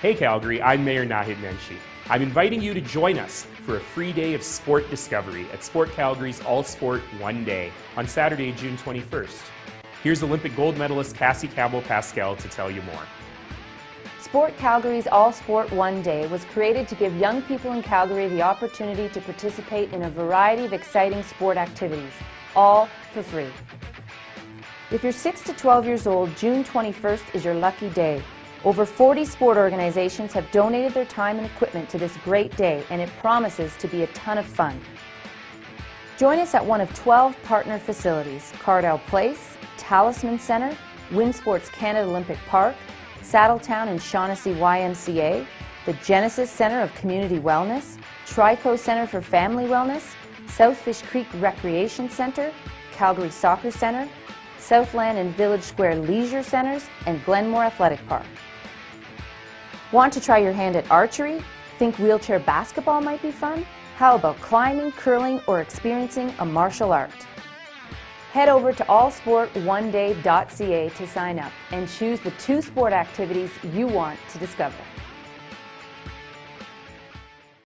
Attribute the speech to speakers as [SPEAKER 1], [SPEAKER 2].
[SPEAKER 1] Hey Calgary, I'm Mayor Naheed Nenshi. I'm inviting you to join us for a free day of sport discovery at Sport Calgary's All Sport One Day on Saturday, June 21st. Here's Olympic gold medalist Cassie Campbell Pascall to tell you more.
[SPEAKER 2] Sport Calgary's All Sport One Day was created to give young people in Calgary the opportunity to participate in a variety of exciting sport activities, all for free. If you're 6 to 12 years old, June 21st is your lucky day. Over 40 sport organizations have donated their time and equipment to this great day, and it promises to be a ton of fun. Join us at one of 12 partner facilities, Cardel Place, Talisman Center, WinSports Canada Olympic Park, Saddletowne and Shawnessy YMCA, the Genesis Center of Community Wellness, Trico Center for Family Wellness, South Fish Creek Recreation Center, Calgary Soccer Center, Southland and Village Square Leisure Centers, and Glenmore Athletic Park. Want to try your hand at archery? Think wheelchair basketball might be fun? How about climbing, curling, or experiencing a martial art? Head over to allsportoneday.ca to sign up and choose the two sport activities you want to discover.